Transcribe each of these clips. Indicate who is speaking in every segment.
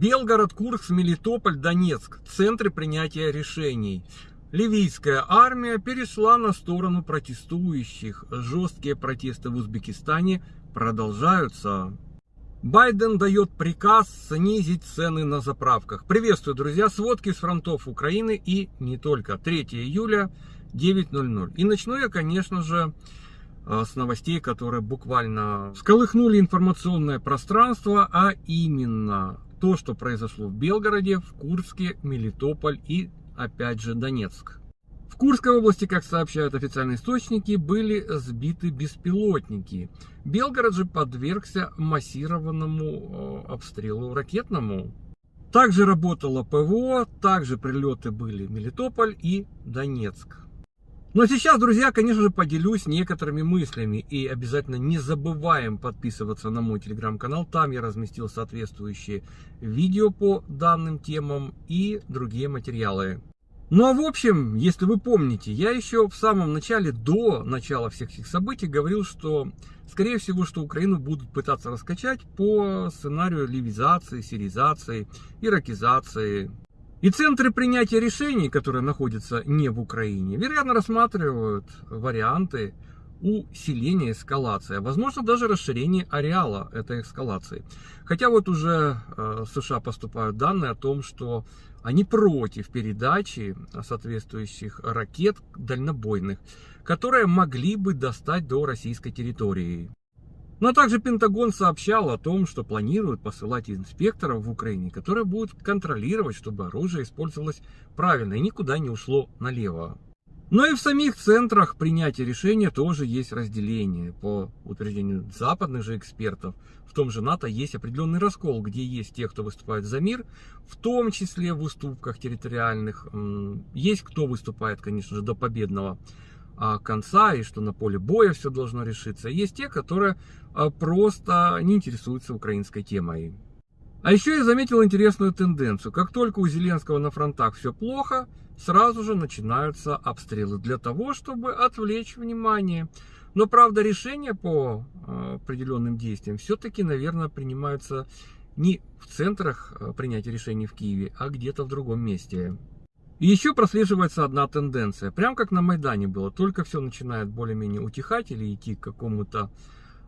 Speaker 1: Белгород, Курск, Мелитополь, Донецк. Центры принятия решений. Ливийская армия перешла на сторону протестующих. Жесткие протесты в Узбекистане продолжаются. Байден дает приказ снизить цены на заправках. Приветствую, друзья, сводки с фронтов Украины и не только. 3 июля 9.00. И начну я, конечно же, э, с новостей, которые буквально сколыхнули информационное пространство, а именно то, что произошло в Белгороде, в Курске, Мелитополь и, опять же, Донецк. В Курской области, как сообщают официальные источники, были сбиты беспилотники. Белгород же подвергся массированному э, обстрелу ракетному. Также работало ПВО, также прилеты были Мелитополь и Донецк. Но сейчас, друзья, конечно же, поделюсь некоторыми мыслями. И обязательно не забываем подписываться на мой телеграм-канал. Там я разместил соответствующие видео по данным темам и другие материалы. Ну а в общем, если вы помните, я еще в самом начале, до начала всех этих событий, говорил, что скорее всего, что Украину будут пытаться раскачать по сценарию ливизации, сиризации, иракизации. И центры принятия решений, которые находятся не в Украине, вероятно рассматривают варианты усиления эскалации, а возможно даже расширение ареала этой эскалации. Хотя вот уже э, США поступают данные о том, что они против передачи соответствующих ракет дальнобойных, которые могли бы достать до российской территории. Но также Пентагон сообщал о том, что планирует посылать инспекторов в Украине, которые будут контролировать, чтобы оружие использовалось правильно и никуда не ушло налево. Но и в самих центрах принятия решения тоже есть разделение. По утверждению западных же экспертов, в том же НАТО есть определенный раскол, где есть те, кто выступает за мир, в том числе в уступках территориальных. Есть кто выступает, конечно же, до победного а, конца и что на поле боя все должно решиться. Есть те, которые а, просто не интересуются украинской темой. А еще я заметил интересную тенденцию. Как только у Зеленского на фронтах все плохо, сразу же начинаются обстрелы для того, чтобы отвлечь внимание. Но, правда, решения по а, определенным действиям все-таки, наверное, принимаются не в центрах принятия решений в Киеве, а где-то в другом месте. Еще прослеживается одна тенденция. Прям как на Майдане было. Только все начинает более-менее утихать или идти к какому-то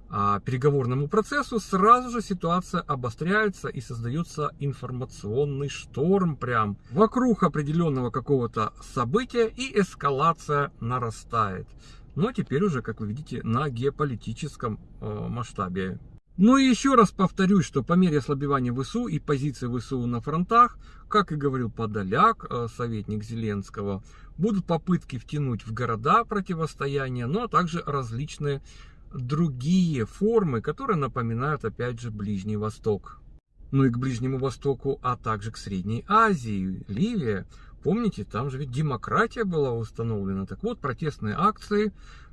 Speaker 1: а, переговорному процессу, сразу же ситуация обостряется и создается информационный шторм прям вокруг определенного какого-то события и эскалация нарастает. Но теперь уже, как вы видите, на геополитическом э, масштабе. Ну и еще раз повторюсь, что по мере ослабевания ВСУ и позиции ВСУ на фронтах, как и говорил Подоляк, э, советник Зеленского, будут попытки втянуть в города противостояния, но ну, а также различные другие формы, которые напоминают опять же Ближний Восток. Ну и к Ближнему Востоку, а также к Средней Азии, Ливия. Помните, там же ведь демократия была установлена. Так вот, протестные акции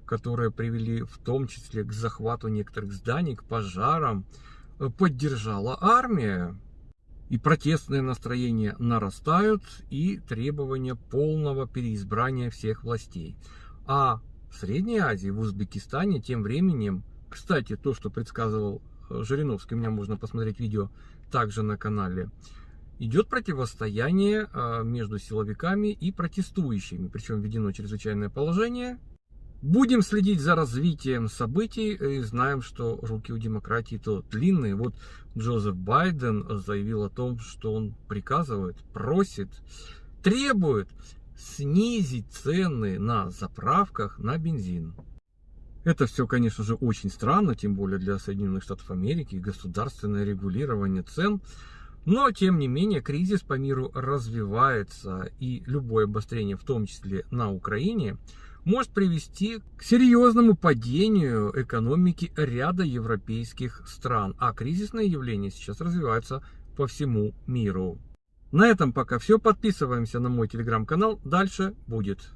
Speaker 1: которые привели в том числе к захвату некоторых зданий, к пожарам, э, поддержала армия. И протестные настроения нарастают, и требования полного переизбрания всех властей. А в Средней Азии, в Узбекистане тем временем, кстати, то, что предсказывал э, Жириновский, у меня можно посмотреть видео также на канале, идет противостояние э, между силовиками и протестующими. Причем введено чрезвычайное положение, Будем следить за развитием событий и знаем, что руки у демократии то длинные. Вот Джозеф Байден заявил о том, что он приказывает, просит, требует снизить цены на заправках на бензин. Это все, конечно же, очень странно, тем более для Соединенных Штатов Америки, государственное регулирование цен. Но, тем не менее, кризис по миру развивается, и любое обострение, в том числе на Украине, может привести к серьезному падению экономики ряда европейских стран. А кризисные явления сейчас развиваются по всему миру. На этом пока все. Подписываемся на мой телеграм-канал. Дальше будет.